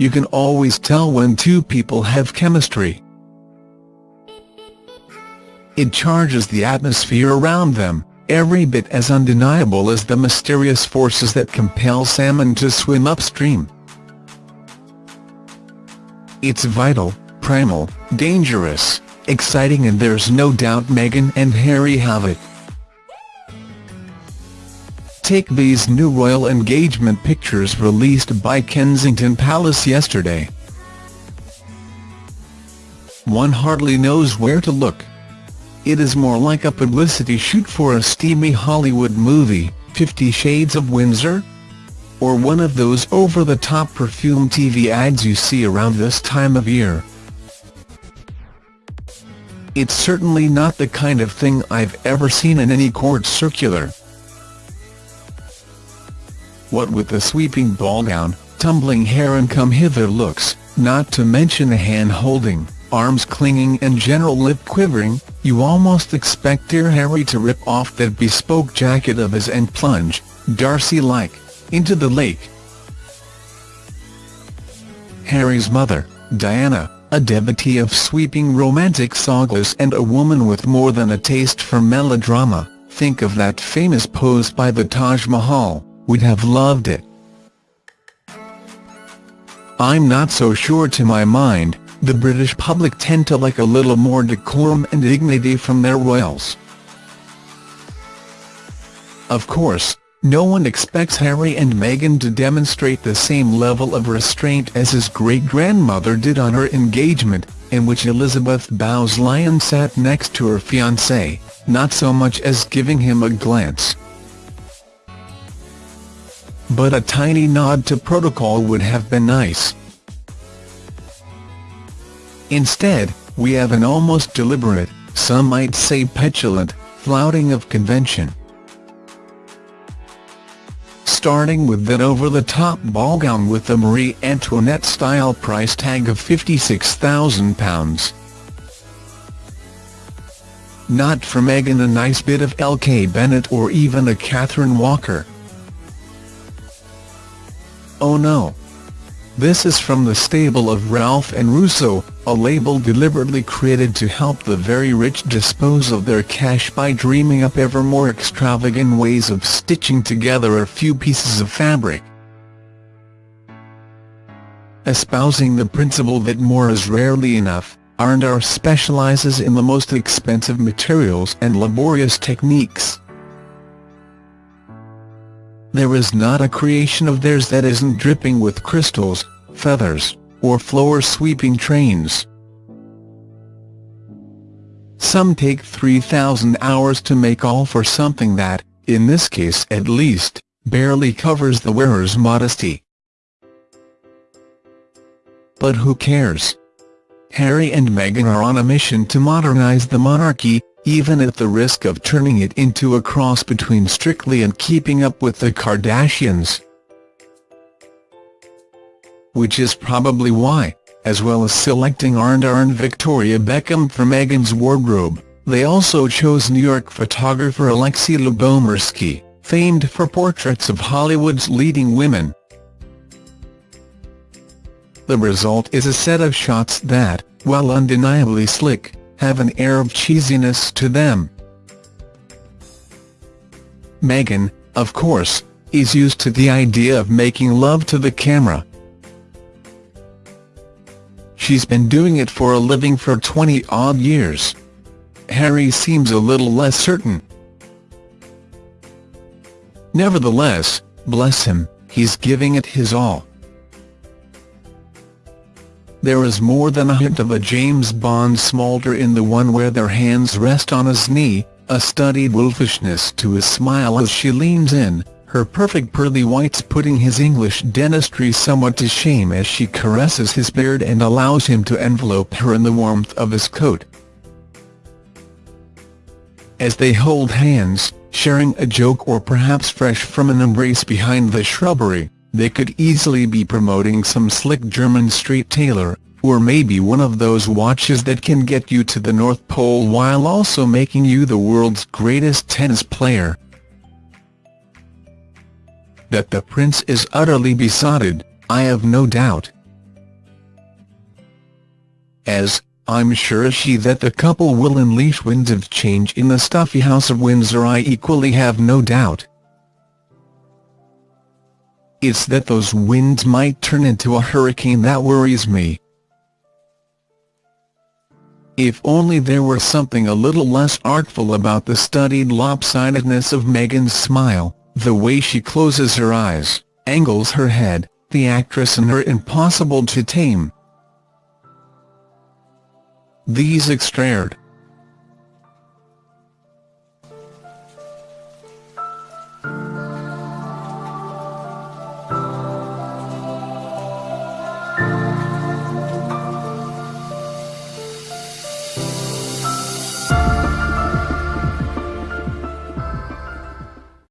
you can always tell when two people have chemistry. It charges the atmosphere around them, every bit as undeniable as the mysterious forces that compel salmon to swim upstream. It's vital, primal, dangerous, exciting and there's no doubt Meghan and Harry have it. Take these new royal engagement pictures released by Kensington Palace yesterday. One hardly knows where to look. It is more like a publicity shoot for a steamy Hollywood movie, Fifty Shades of Windsor? Or one of those over-the-top perfume TV ads you see around this time of year. It's certainly not the kind of thing I've ever seen in any court circular. What with the sweeping ball gown, tumbling hair and come-hither looks, not to mention the hand-holding, arms clinging and general lip quivering, you almost expect dear Harry to rip off that bespoke jacket of his and plunge, Darcy-like, into the lake. Harry's mother, Diana, a devotee of sweeping romantic sagas and a woman with more than a taste for melodrama, think of that famous pose by the Taj Mahal would have loved it. I'm not so sure to my mind, the British public tend to like a little more decorum and dignity from their royals. Of course, no one expects Harry and Meghan to demonstrate the same level of restraint as his great-grandmother did on her engagement, in which Elizabeth Bowes-Lyon sat next to her fiancé, not so much as giving him a glance but a tiny nod to protocol would have been nice. Instead, we have an almost deliberate, some might say petulant, flouting of convention. Starting with that over-the-top ball gown with the Marie Antoinette-style price tag of £56,000. Not for Meghan a nice bit of LK Bennett or even a Catherine Walker. Oh no! This is from the stable of Ralph and Russo, a label deliberately created to help the very rich dispose of their cash by dreaming up ever more extravagant ways of stitching together a few pieces of fabric. Espousing the principle that more is rarely enough, R&R specializes in the most expensive materials and laborious techniques. There is not a creation of theirs that isn't dripping with crystals, feathers, or floor-sweeping trains. Some take 3,000 hours to make all for something that, in this case at least, barely covers the wearer's modesty. But who cares? Harry and Meghan are on a mission to modernise the monarchy, even at the risk of turning it into a cross between Strictly and Keeping Up with the Kardashians. Which is probably why, as well as selecting R&R and Victoria Beckham for Meghan's wardrobe, they also chose New York photographer Alexi Lubomirski, famed for portraits of Hollywood's leading women. The result is a set of shots that, while undeniably slick, have an air of cheesiness to them. Meghan, of course, is used to the idea of making love to the camera. She's been doing it for a living for 20-odd years. Harry seems a little less certain. Nevertheless, bless him, he's giving it his all. There is more than a hint of a James Bond smolder in the one where their hands rest on his knee, a studied wolfishness to his smile as she leans in, her perfect pearly whites putting his English dentistry somewhat to shame as she caresses his beard and allows him to envelope her in the warmth of his coat. As they hold hands, sharing a joke or perhaps fresh from an embrace behind the shrubbery, they could easily be promoting some slick Jermyn Street tailor, or maybe one of those watches that can get you to the North Pole while also making you the world's greatest tennis player. That the prince is utterly besotted, I have no doubt. as, I'm sure she that the couple will unleash winds of change in the stuffy House of Windsor I equally have no doubt. It's that those winds might turn into a hurricane that worries me. If only there were something a little less artful about the studied lopsidedness of Meghan's smile, the way she closes her eyes, angles her head, the actress in her impossible to tame. These extraordinary